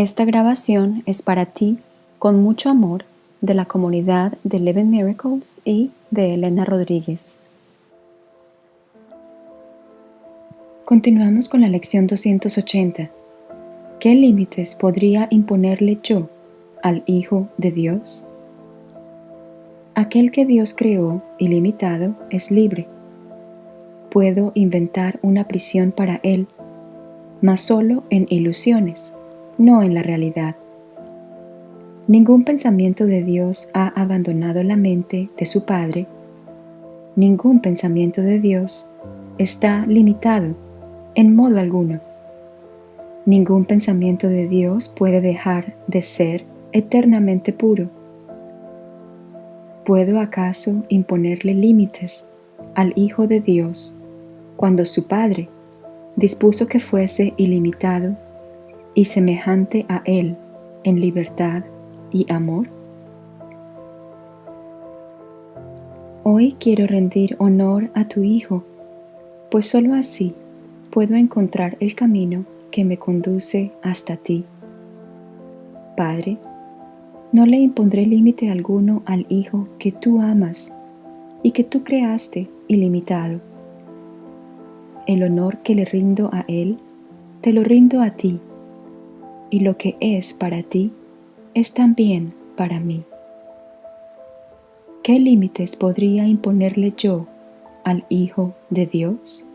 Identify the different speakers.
Speaker 1: Esta grabación es para ti, con mucho amor, de la comunidad de Eleven Miracles y de Elena Rodríguez. Continuamos con la lección 280. ¿Qué límites podría imponerle yo al Hijo de Dios? Aquel que Dios creó ilimitado es libre. Puedo inventar una prisión para él, mas solo en ilusiones no en la realidad. Ningún pensamiento de Dios ha abandonado la mente de su Padre. Ningún pensamiento de Dios está limitado en modo alguno. Ningún pensamiento de Dios puede dejar de ser eternamente puro. ¿Puedo acaso imponerle límites al Hijo de Dios cuando su Padre dispuso que fuese ilimitado y semejante a Él en libertad y amor? Hoy quiero rendir honor a tu Hijo, pues sólo así puedo encontrar el camino que me conduce hasta ti. Padre, no le impondré límite alguno al Hijo que tú amas y que tú creaste ilimitado. El honor que le rindo a Él, te lo rindo a ti y lo que es para ti es también para mí. ¿Qué límites podría imponerle yo al Hijo de Dios?